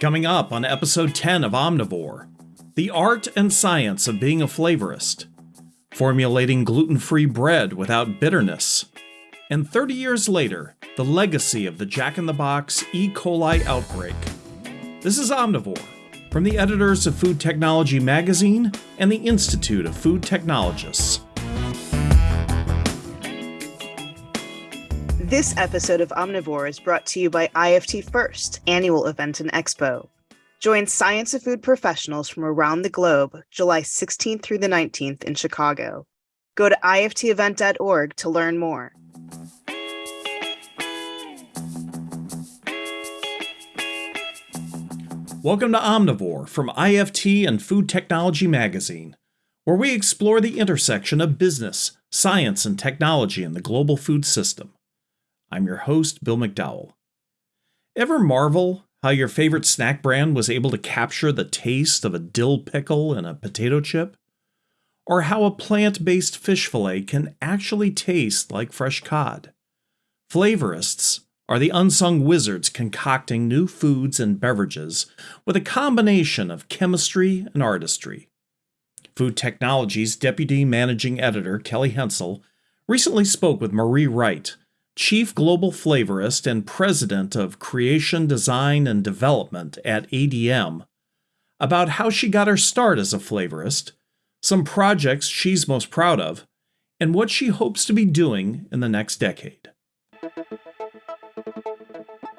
Coming up on episode 10 of Omnivore the art and science of being a flavorist, formulating gluten free bread without bitterness, and 30 years later, the legacy of the Jack in the Box E. coli outbreak. This is Omnivore from the editors of Food Technology Magazine and the Institute of Food Technologists. This episode of Omnivore is brought to you by IFT First, annual event and expo. Join science of food professionals from around the globe July 16th through the 19th in Chicago. Go to iftevent.org to learn more. Welcome to Omnivore from IFT and Food Technology Magazine, where we explore the intersection of business, science, and technology in the global food system. I'm your host, Bill McDowell. Ever marvel how your favorite snack brand was able to capture the taste of a dill pickle in a potato chip? Or how a plant based fish fillet can actually taste like fresh cod? Flavorists are the unsung wizards concocting new foods and beverages with a combination of chemistry and artistry. Food Technology's Deputy Managing Editor Kelly Hensel recently spoke with Marie Wright, Chief Global Flavorist and President of Creation, Design, and Development at ADM, about how she got her start as a flavorist, some projects she's most proud of, and what she hopes to be doing in the next decade.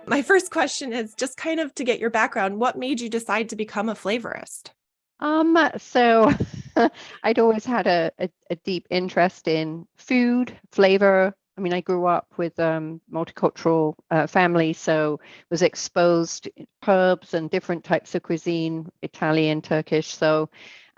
My first question is just kind of to get your background. What made you decide to become a flavorist? Um, so I'd always had a, a, a, deep interest in food, flavor, I mean, I grew up with um, multicultural uh, family, so was exposed to herbs and different types of cuisine, Italian, Turkish. So,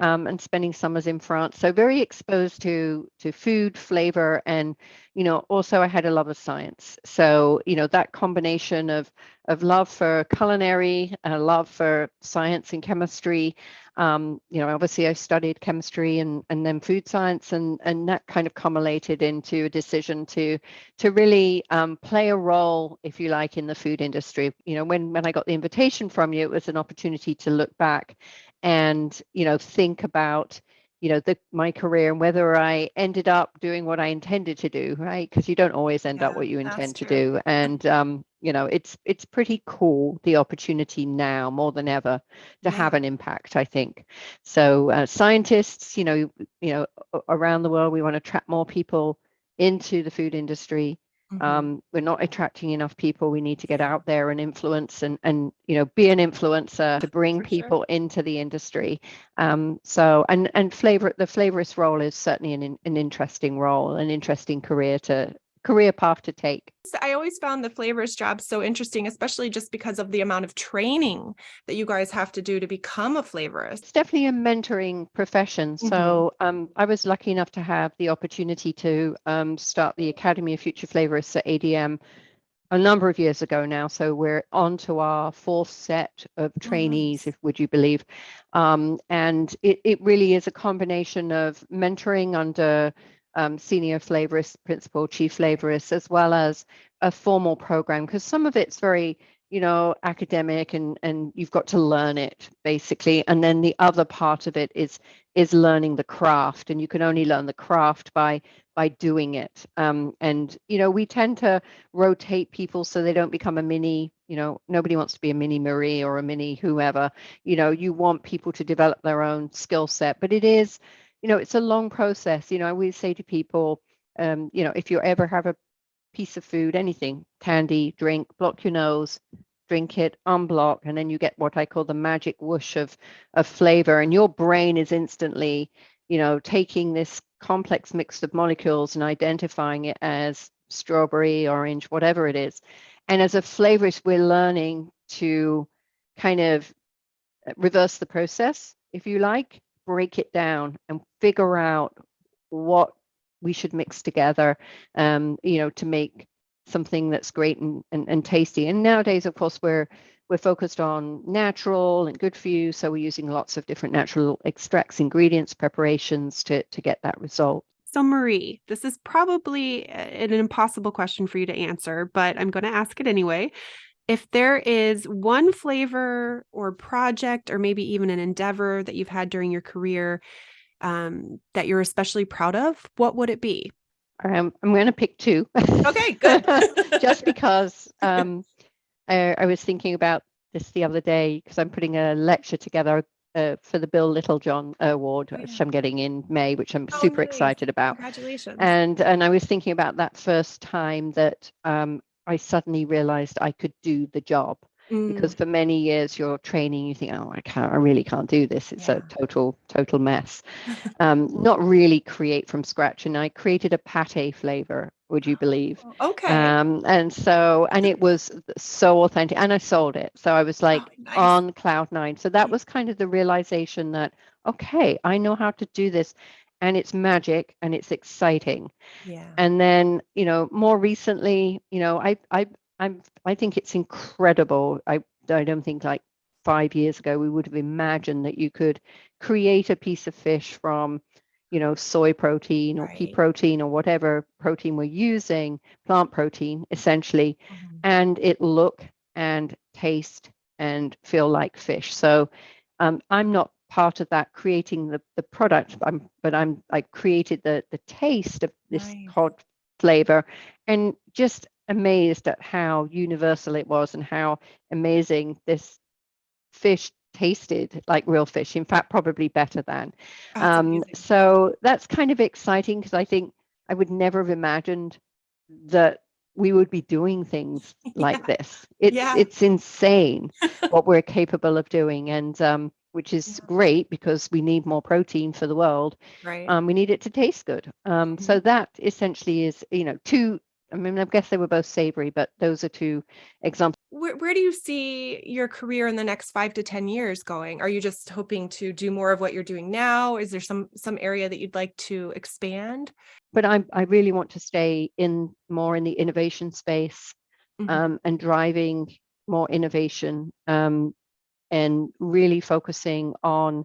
um, and spending summers in France, so very exposed to to food, flavor, and you know, also I had a love of science. So, you know, that combination of of love for culinary, a love for science and chemistry, um, you know, obviously I studied chemistry and, and then food science and, and that kind of culminated into a decision to to really um, play a role, if you like, in the food industry. You know, when, when I got the invitation from you, it was an opportunity to look back and, you know, think about, you know the my career and whether i ended up doing what i intended to do right? Because you don't always end yeah, up what you intend to do and um you know it's it's pretty cool the opportunity now more than ever to yeah. have an impact i think. So uh, scientists you know you know around the world we want to attract more people into the food industry Mm-hmm. Um, we're not attracting enough people. We need to get out there and influence and and you know be an influencer to bring For people sure. into the industry. Um, so and and flavor the flavorist role is certainly an an interesting role, an interesting career to career path to take? I always found the flavors job so interesting, especially just because of the amount of training that you guys have to do to become a flavorist. It's definitely a mentoring profession. Mm-hmm. So um, I was lucky enough to have the opportunity to um, start the Academy of Future Flavorists at ADM a number of years ago now. So we're on to our fourth set of oh, trainees, nice. if would you believe. Um, and it, it really is a combination of mentoring under um, senior flavorist, principal, chief flavorist, as well as a formal program, because some of it's very, you know, academic and and you've got to learn it basically. And then the other part of it is is learning the craft, and you can only learn the craft by by doing it. Um, and you know, we tend to rotate people so they don't become a mini. You know, nobody wants to be a mini Marie or a mini whoever. You know, you want people to develop their own skill set, but it is you know, it's a long process. You know, I always say to people, um, you know, if you ever have a piece of food, anything, candy, drink, block your nose, drink it, unblock, and then you get what I call the magic whoosh of of flavor, and your brain is instantly, you know, taking this complex mix of molecules and identifying it as strawberry, orange, whatever it is. And as a flavorist, we're learning to kind of uh, reverse the process, if you like, break it down and figure out what we should mix together, um, you know, to make something that's great and, and, and tasty. And nowadays, of course, we're we're focused on natural and good for you. So we're using lots of different natural extracts, ingredients, preparations to, to get that result. So, Marie, this is probably an impossible question for you to answer, but I'm going to ask it anyway. If there is one flavor or project or maybe even an endeavor that you've had during your career um, that you're especially proud of, what would it be? Um, I'm going to pick two. Okay, good. Just because um, I, I was thinking about this the other day because I'm putting a lecture together uh, for the Bill Littlejohn Award, Oh, yeah. which I'm getting in May, which I'm Oh, super nice. excited about. Congratulations. And and I was thinking about that first time that um, I suddenly realized I could do the job Mm, because for many years you're training, you think, oh, I can't, I really can't do this. It's Yeah. a total total mess. Um, not really create from scratch. And I created a pate flavor. Would you believe? okay. Um, and so, and it was so authentic, and I sold it. So I was like Oh, nice. on cloud nine. So that was kind of the realization that, okay, I know how to do this, and it's magic and it's exciting. yeah. And then, you know, more recently, you know, I, I, I'm, I think it's incredible. I, I don't think like five years ago we would have imagined that you could create a piece of fish from, you know, soy protein or pea protein or whatever protein we're using, plant protein essentially, Mhm. and it look and taste and feel like fish. So um, I'm not part of that creating the, the product, I'm, but I'm I created the the taste of this Nice. cod flavor and just amazed at how universal it was and how amazing this fish tasted like real fish. In fact, probably better than. That's Um, so that's kind of exciting because I think I would never have imagined that we would be doing things like Yeah. this. It's Yeah. it's insane what we're capable of doing, and um, which is Yeah. great because we need more protein for the world. right. Um, we need it to taste good. Um, so that essentially is you know two. I mean, I guess they were both savory, but those are two examples. where, where do you see your career in the next five to 10 years going? Are you just hoping to do more of what you're doing now? Is there some some area that you'd like to expand? But I I really want to stay in more in the innovation space. Mhm. um, and driving more innovation um, and really focusing on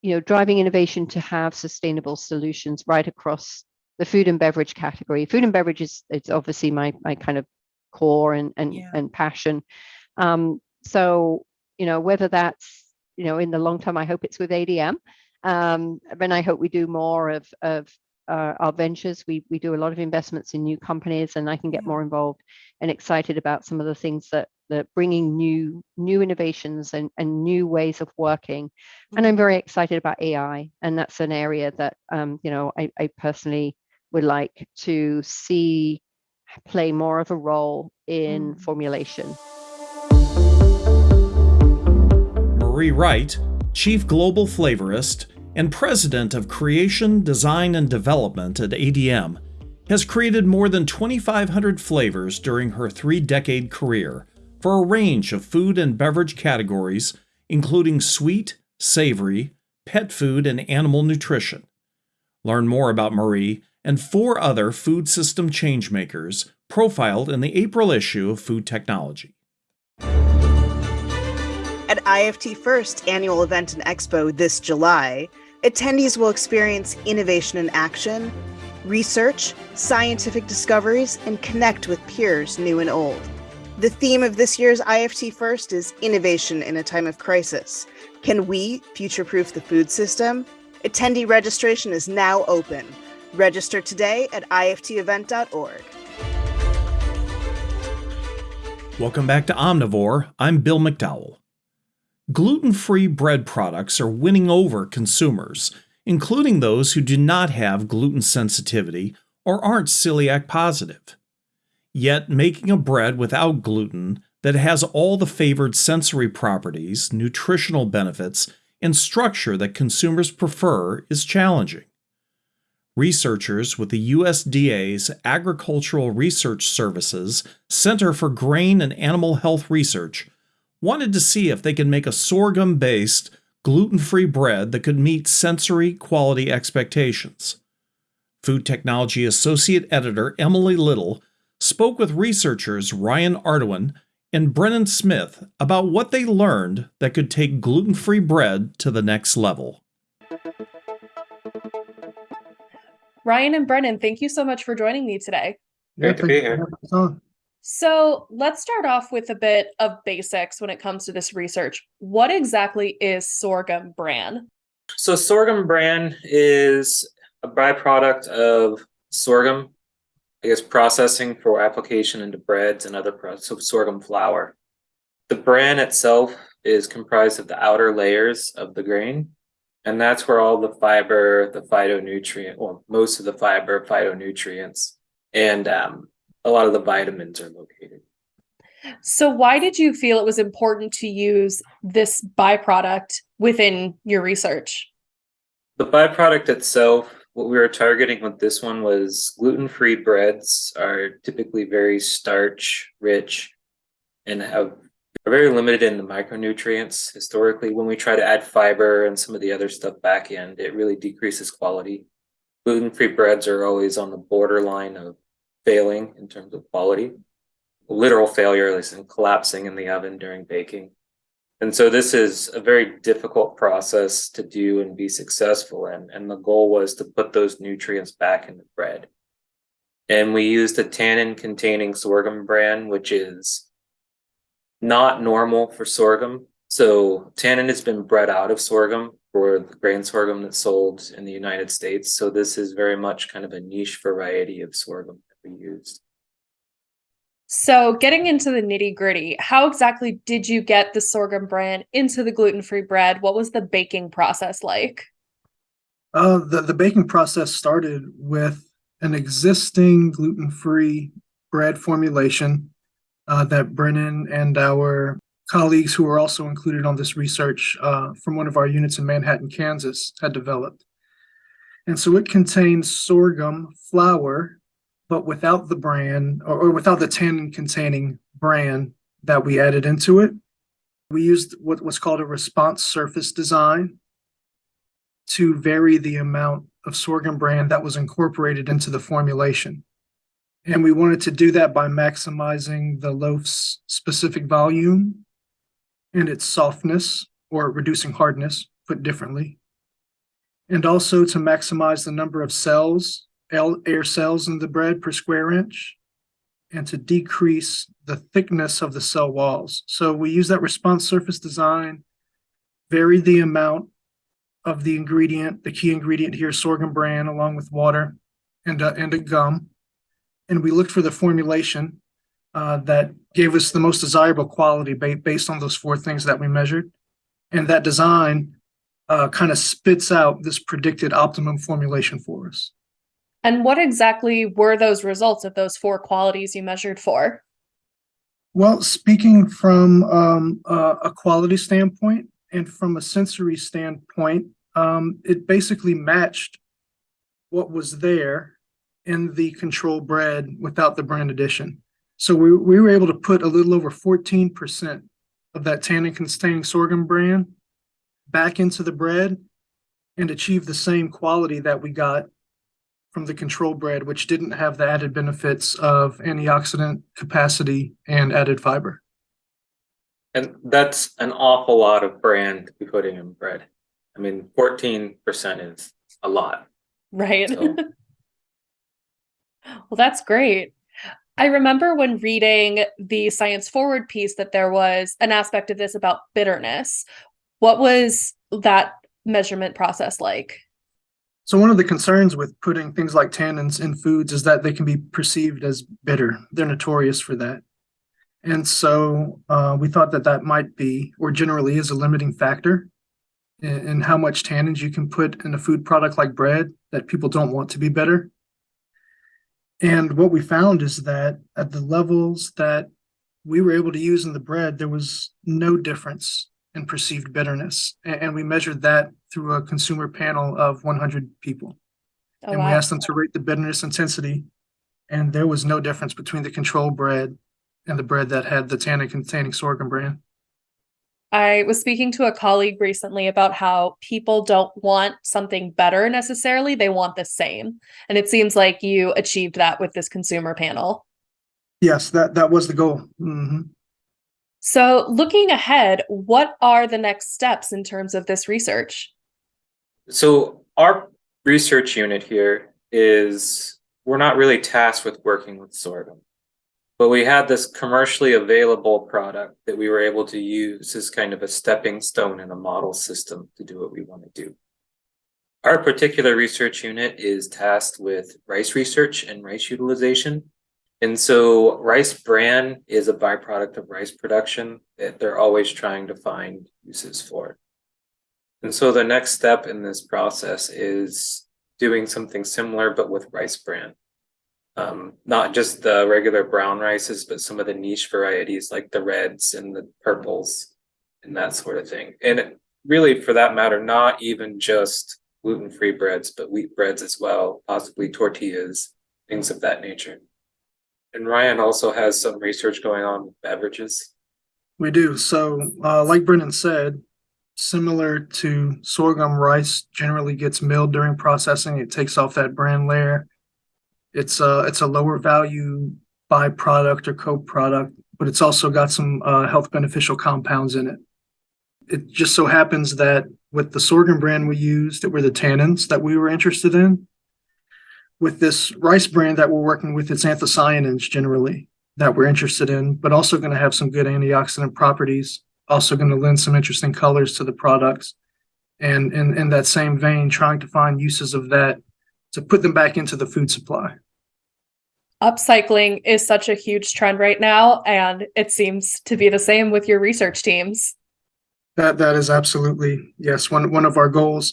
you know driving innovation to have sustainable solutions right across the food and beverage category food and beverage is it's obviously my my kind of core and and, Yeah. and passion um, so you know whether that's you know in the long term i hope it's with adm um, and i hope we do more of of uh, our ventures. We we do a lot of investments in new companies and i can get more involved and excited about some of the things that that bringing new new innovations and, and new ways of working. And i'm very excited about ai and that's an area that um, you know I, I personally would like to see play more of a role in Mm. formulation. Marie Wright, Chief Global Flavorist and President of Creation, Design, and Development at ADM, has created more than 2,500 flavors during her three decade career for a range of food and beverage categories, including sweet, savory, pet food, and animal nutrition. Learn more about Marie and four other food system changemakers profiled in the April issue of Food Technology. At IFT First annual event and expo this July, attendees will experience innovation in action, research, scientific discoveries, and connect with peers new and old. The theme of this year's IFT First is innovation in a time of crisis. Can we future proof the food system? Attendee registration is now open. Register today at iftevent.org. Welcome back to Omnivore. I'm Bill McDowell. Gluten free bread products are winning over consumers, including those who do not have gluten sensitivity or aren't celiac positive. Yet, making a bread without gluten that has all the favored sensory properties, nutritional benefits, and structure that consumers prefer is challenging. Researchers with the USDA's Agricultural Research Services Center for Grain and Animal Health Research wanted to see if they could make a sorghum based, gluten free bread that could meet sensory quality expectations. Food Technology Associate Editor Emily Little spoke with researchers Ryan Ardoin and Brennan Smith about what they learned that could take gluten free bread to the next level. Ryan and Brennan, thank you so much for joining me today. Great to be here. So let's start off with a bit of basics when it comes to this research. What exactly is sorghum bran? So sorghum bran is a byproduct of sorghum, I guess processing for application into breads and other products of sorghum flour. The bran itself is comprised of the outer layers of the grain, and that's where all the fiber, the phytonutrient, well, most of the fiber, phytonutrients, and um, a lot of the vitamins are located. So why did you feel it was important to use this byproduct within your research? The byproduct itself, what we were targeting with this one was gluten-free breads are typically very starch rich and have are very limited in the micronutrients. Historically, when we try to add fiber and some of the other stuff back in, it really decreases quality. Gluten-free breads are always on the borderline of failing in terms of quality. Literal failure is in collapsing in the oven during baking. And so this is a very difficult process to do and be successful in. And the goal was to put those nutrients back in the bread. And we used a tannin containing sorghum bran, which is not normal for sorghum. So tannin has been bred out of sorghum for the grain sorghum that's sold in the United States. So this is very much kind of a niche variety of sorghum that used. So getting into the nitty gritty, how exactly did you get the sorghum bran into the gluten-free bread? What was the baking process like? Uh, the, the baking process started with an existing gluten-free bread formulation uh, that Brennan and our colleagues who are also included on this research uh, from one of our units in Manhattan, Kansas, had developed. And so it contains sorghum flour but without the bran or, or without the tannin containing bran that we added into it. We used what, what's called a response surface design to vary the amount of sorghum bran that was incorporated into the formulation. And we wanted to do that by maximizing the loaf's specific volume and its softness or reducing hardness, put differently. And also to maximize the number of cells air cells in the bread per square inch and to decrease the thickness of the cell walls. So we use that response surface design, vary the amount of the ingredient, the key ingredient here, sorghum bran, along with water and a, and a gum. And we looked for the formulation uh, that gave us the most desirable quality ba based on those four things that we measured. And that design uh, kind of spits out this predicted optimum formulation for us. And what exactly were those results of those four qualities you measured for? Well, speaking from um, uh, a quality standpoint and from a sensory standpoint, um, it basically matched what was there in the control bread without the bran addition. So we, we were able to put a little over 14% of that tannin containing sorghum bran back into the bread and achieve the same quality that we got from the control bread, which didn't have the added benefits of antioxidant capacity and added fiber. And that's an awful lot of bran to be putting in bread. I mean, 14% is a lot. Right. So. well, that's great. I remember when reading the Science Forward piece that there was an aspect of this about bitterness. What was that measurement process like? So one of the concerns with putting things like tannins in foods is that they can be perceived as bitter. They're notorious for that. And so uh, we thought that that might be, or generally is a limiting factor in, in, how much tannins you can put in a food product like bread that people don't want to be bitter. And what we found is that at the levels that we were able to use in the bread, there was no difference in perceived bitterness. And, and we measured that through a consumer panel of 100 people. Oh, and wow. we asked them to rate the bitterness intensity. And there was no difference between the control bread and the bread that had the tannin containing sorghum bran. I was speaking to a colleague recently about how people don't want something better necessarily, they want the same. And it seems like you achieved that with this consumer panel. Yes, that, that was the goal. Mm-hmm. So, looking ahead, what are the next steps in terms of this research? So, our research unit here is we're not really tasked with working with sorghum. But we had this commercially available product that we were able to use as kind of a stepping stone in a model system to do what we want to do. Our particular research unit is tasked with rice research and rice utilization. And so rice bran is a byproduct of rice production that they're always trying to find uses for. And so the next step in this process is doing something similar but with rice bran. Um, not just the regular brown rices, but some of the niche varieties like the reds and the purples and that sort of thing. And really, for that matter, not even just gluten free breads, but wheat breads as well, possibly tortillas, things of that nature. And Ryan also has some research going on with beverages. We do. So, uh, like Brennan said, similar to sorghum, rice generally gets milled during processing. It takes off that bran layer. It's a it's a lower value byproduct or co-product, but it's also got some uh, health beneficial compounds in it. It just so happens that with the sorghum bran we used, that were the tannins that we were interested in. With this rice bran that we're working with, it's anthocyanins generally that we're interested in, but also going to have some good antioxidant properties. Also going to lend some interesting colors to the products. And in, in that same vein, trying to find uses of that to put them back into the food supply. Upcycling is such a huge trend right now, and it seems to be the same with your research teams. That that is absolutely yes one one of our goals,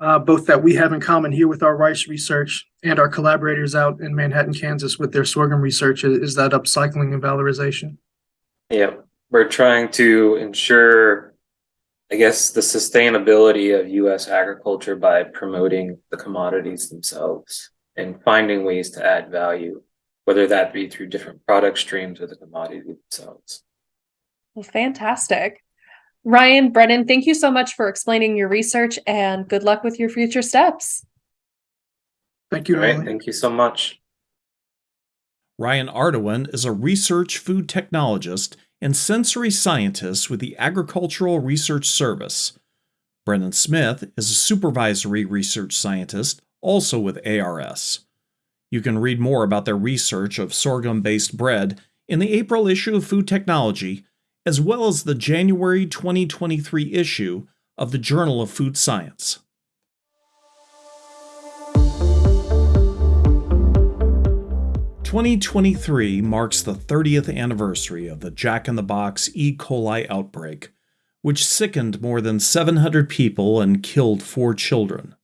uh, both that we have in common here with our rice research and our collaborators out in Manhattan, Kansas, with their sorghum research is, is that upcycling and valorization. Yeah, we're trying to ensure, I guess, the sustainability of U.S. agriculture by promoting the commodities themselves and finding ways to add value, whether that be through different product streams or the commodity themselves. Well, fantastic. Ryan, Brennan, thank you so much for explaining your research and good luck with your future steps. Thank you. Ryan. Emily. thank you so much. Ryan Ardoin is a research food technologist and sensory scientist with the Agricultural Research Service. Brennan Smith is a supervisory research scientist, also with ARS. You can read more about their research of sorghum based bread in the April issue of Food Technology as well as the January 2023 issue of the Journal of Food Science. Twenty twenty three marks the 30th anniversary of the Jack in the Box E. coli outbreak, which sickened more than 700 people and killed four children.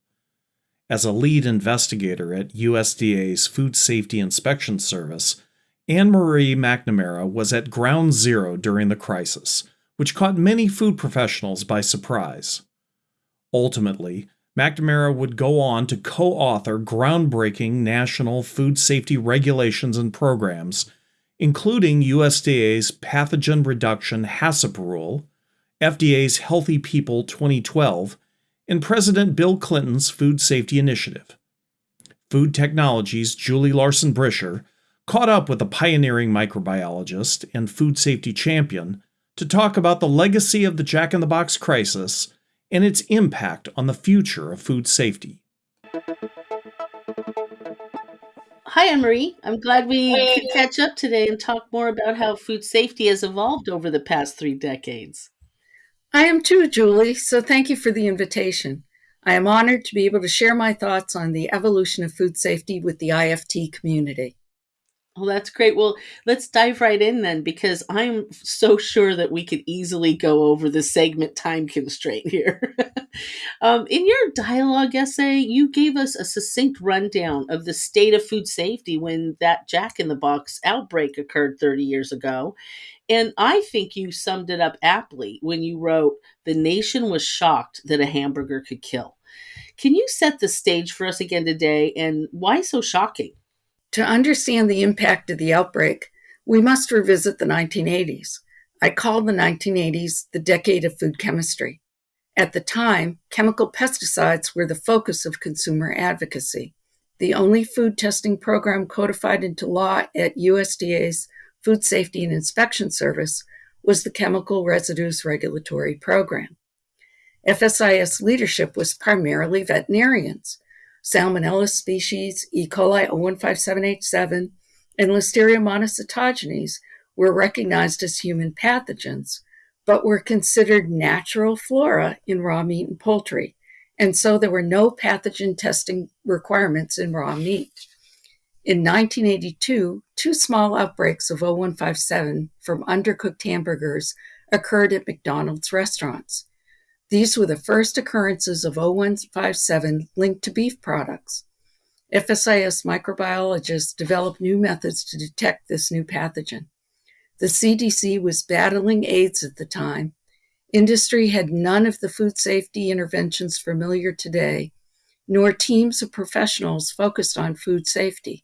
As a lead investigator at USDA's Food Safety Inspection Service, Anne Marie McNamara was at ground zero during the crisis, which caught many food professionals by surprise. Ultimately, McNamara would go on to co author groundbreaking national food safety regulations and programs, including USDA's Pathogen Reduction HACCP rule, FDA's Healthy People 2012, and President Bill Clinton's Food Safety Initiative. Food Technologies' Julie Larson Bricher caught up with a pioneering microbiologist and food safety champion to talk about the legacy of the Jack in the Box crisis and its impact on the future of food safety. Hi, Anne-Marie. I'm glad we could catch up today and talk more about how food safety has evolved over the past three decades. I am too, Julie, so thank you for the invitation. I am honored to be able to share my thoughts on the evolution of food safety with the IFT community. Oh, that's great. Well, let's dive right in then, because I'm so sure that we could easily go over the segment time constraint here. um, in your dialogue essay, you gave us a succinct rundown of the state of food safety when that Jack in the Box outbreak occurred 30 years ago. And I think you summed it up aptly when you wrote, The nation was shocked that a hamburger could kill. Can you set the stage for us again today, and why so shocking? To understand the impact of the outbreak, we must revisit the 1980s. I call the 1980s the decade of food chemistry. At the time, chemical pesticides were the focus of consumer advocacy. The only food testing program codified into law at USDA's Food Safety and Inspection Service was the Chemical Residues Regulatory Program. FSIS leadership was primarily veterinarians. Salmonella species, E. coli 015787, and Listeria monocytogenes were recognized as human pathogens, but were considered natural flora in raw meat and poultry, and so there were no pathogen testing requirements in raw meat. In 1982, two small outbreaks of 0157 from undercooked hamburgers occurred at McDonald's restaurants. These were the first occurrences of 0157 linked to beef products. FSIS microbiologists developed new methods to detect this new pathogen. The CDC was battling AIDS at the time. Industry had none of the food safety interventions familiar today, nor teams of professionals focused on food safety.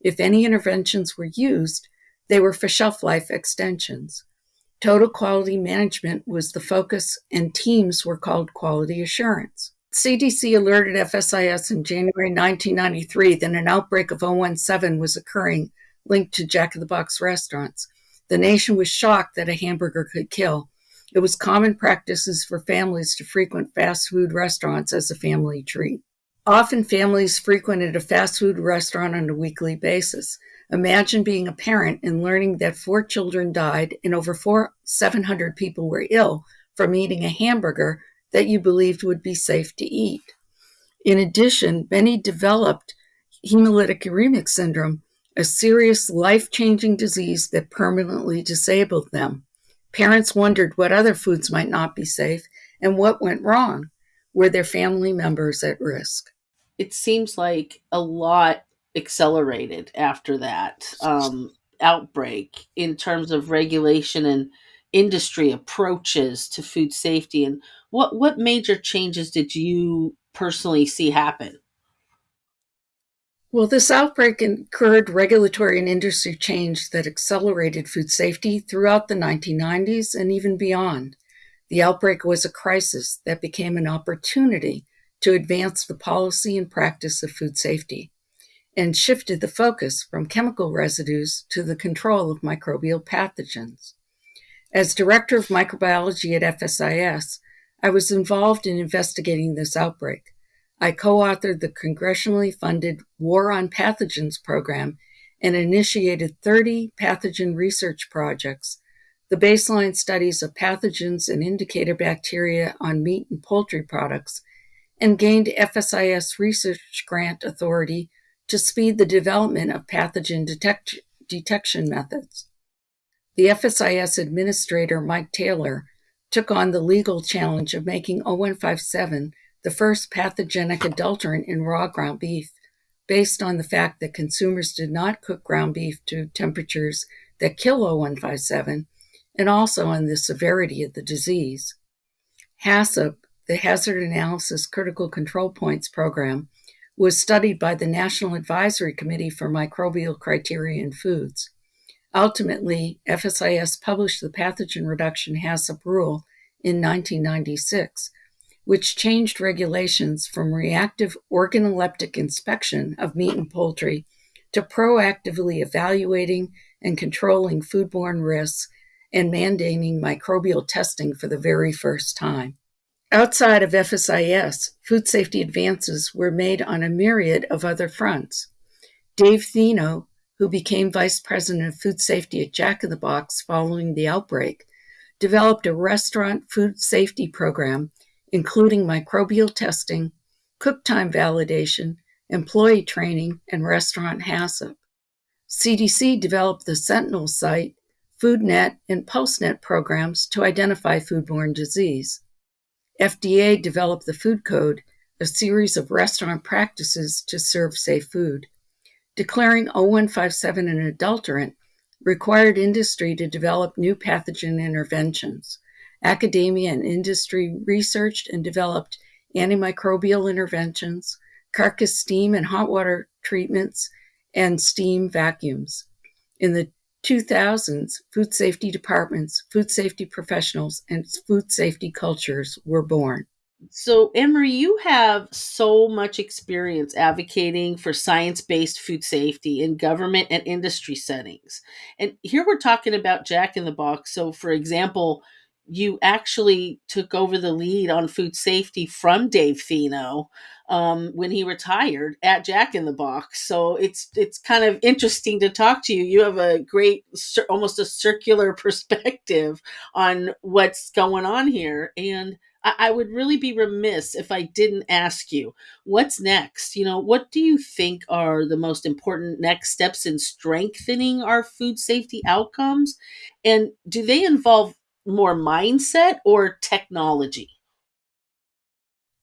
If any interventions were used, they were for shelf life extensions. Total quality management was the focus, and teams were called quality assurance. CDC alerted FSIS in January 1993 that an outbreak of 017 was occurring linked to Jack in the Box restaurants. The nation was shocked that a hamburger could kill. It was common practices for families to frequent fast food restaurants as a family treat. Often families frequented a fast food restaurant on a weekly basis. Imagine being a parent and learning that four children died and over four, 700 people were ill from eating a hamburger that you believed would be safe to eat. In addition, many developed hemolytic uremic syndrome, a serious life changing disease that permanently disabled them. Parents wondered what other foods might not be safe and what went wrong. Were their family members at risk? It seems like a lot accelerated after that um, outbreak in terms of regulation and industry approaches to food safety and what what major changes did you personally see happen well, this outbreak incurred regulatory and industry change that accelerated food safety throughout the 1990s and even beyond. The outbreak was a crisis that became an opportunity to advance the policy and practice of food safety and shifted the focus from chemical residues to the control of microbial pathogens. As director of microbiology at FSIS, I was involved in investigating this outbreak. I co authored the congressionally funded War on Pathogens program and initiated 30 pathogen research projects, the baseline studies of pathogens and indicator bacteria on meat and poultry products, and gained FSIS research grant authority to speed the development of pathogen detect- detection methods. The FSIS administrator, Mike Taylor, took on the legal challenge of making 0157 the first pathogenic adulterant in raw ground beef, based on the fact that consumers did not cook ground beef to temperatures that kill 0157, and also on the severity of the disease. HACCP, the Hazard Analysis Critical Control Points program, was studied by the National Advisory Committee for Microbial Criteria in Foods. Ultimately, FSIS published the pathogen reduction HACCP rule in 1996, which changed regulations from reactive organoleptic inspection of meat and poultry to proactively evaluating and controlling foodborne risks and mandating microbial testing for the very first time. Outside of FSIS, food safety advances were made on a myriad of other fronts. Dave Theno, who became vice president of food safety at Jack in the Box following the outbreak, developed a restaurant food safety program, including microbial testing, cook time validation, employee training, and restaurant HACCP. CDC developed the Sentinel site, FoodNet, and PulseNet programs to identify foodborne disease. FDA developed the Food Code, a series of restaurant practices to serve safe food. Declaring 0157 an adulterant required industry to develop new pathogen interventions. Academia and industry researched and developed antimicrobial interventions, carcass steam and hot water treatments, and steam vacuums. In the 2000s, food safety departments, food safety professionals, and food safety cultures were born. So, Anne-Marie, you have so much experience advocating for science based food safety in government and industry settings. And here we're talking about Jack in the Box. So, for example, you actually took over the lead on food safety from Dave Theno um, when he retired at Jack in the Box. So it's it's kind of interesting to talk to you. You have a great, almost a circular perspective on what's going on here, and I, I would really be remiss if I didn't ask you what's next. You know, what do you think are the most important next steps in strengthening our food safety outcomes, and do they involve more mindset or technology?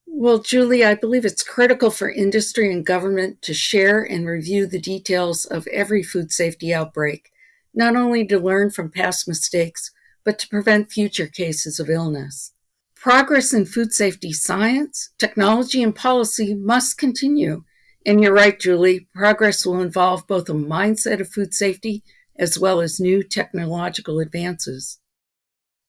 Well, Julie, I believe it's critical for industry and government to share and review the details of every food safety outbreak, not only to learn from past mistakes, but to prevent future cases of illness. Progress in food safety science, technology, and policy must continue. And you're right, Julie, progress will involve both a mindset of food safety as well as new technological advances.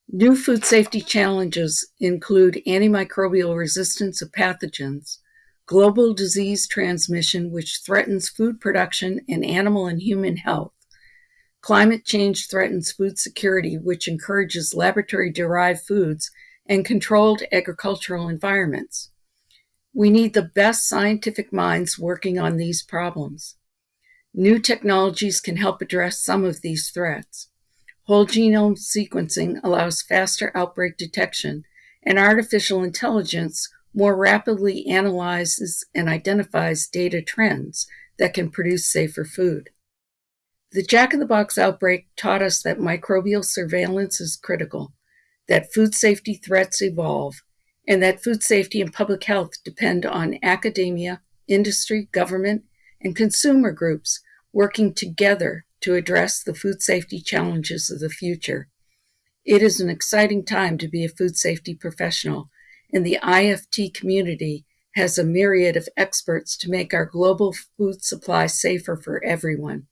New food safety challenges include antimicrobial resistance of pathogens, global disease transmission, which threatens food production and animal and human health. Climate change threatens food security, which encourages laboratory derived foods and controlled agricultural environments. We need the best scientific minds working on these problems. New technologies can help address some of these threats. Whole genome sequencing allows faster outbreak detection, and artificial intelligence more rapidly analyzes and identifies data trends that can produce safer food. The Jack in the Box outbreak taught us that microbial surveillance is critical, that food safety threats evolve, and that food safety and public health depend on academia, industry, government, and consumer groups working together to address the food safety challenges of the future. It is an exciting time to be a food safety professional, and the IFT community has a myriad of experts to make our global food supply safer for everyone.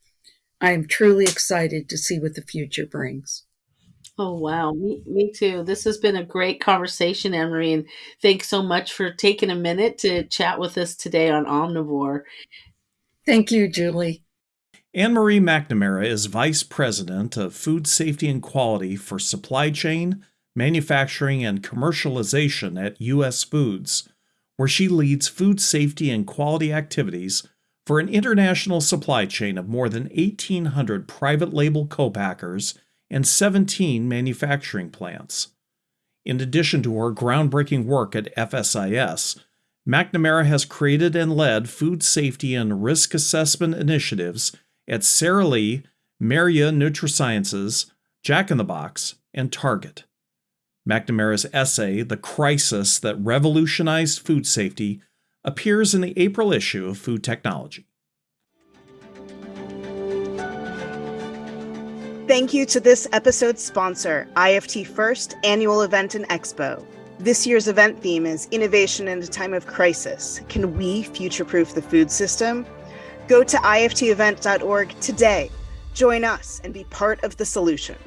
I am truly excited to see what the future brings. Oh, wow. Me, me too. This has been a great conversation, Anne-Marie, and thanks so much for taking a minute to chat with us today on Omnivore. Thank you, Julie. Anne Marie McNamara is Vice President of Food Safety and Quality for Supply Chain, Manufacturing, and Commercialization at U.S. Foods, where she leads food safety and quality activities for an international supply chain of more than 1,800 private label co-packers and 17 manufacturing plants. In addition to her groundbreaking work at FSIS, McNamara has created and led food safety and risk assessment initiatives at Sara Lee, Mérieux NutriSciences, Jack in the Box, and Target. McNamara's essay, The Crisis That Revolutionized Food Safety, appears in the April issue of Food Technology. Thank you to this episode's sponsor, IFT First Annual Event and Expo. This year's event theme is Innovation in a Time of Crisis. Can we future proof the food system? Go to iftevent.org today. Join us and be part of the solution.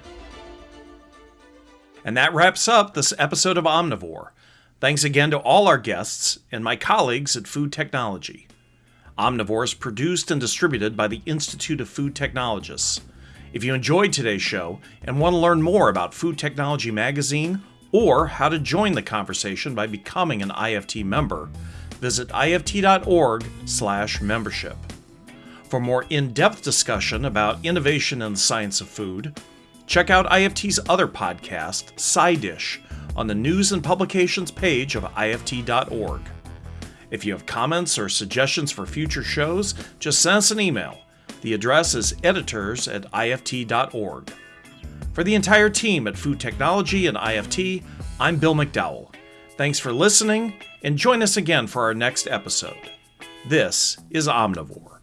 And that wraps up this episode of Omnivore. Thanks again to all our guests and my colleagues at Food Technology. Omnivore is produced and distributed by the Institute of Food Technologists. If you enjoyed today's show and want to learn more about Food Technology Magazine or how to join the conversation by becoming an IFT member, visit ift.org/membership. For more in depth discussion about innovation in the science of food, check out IFT's other podcast, SciDish, on the News and Publications page of IFT.org. If you have comments or suggestions for future shows, just send us an email. The address is editors at IFT.org. For the entire team at Food Technology and IFT, I'm Bill McDowell. Thanks for listening, and join us again for our next episode. This is Omnivore.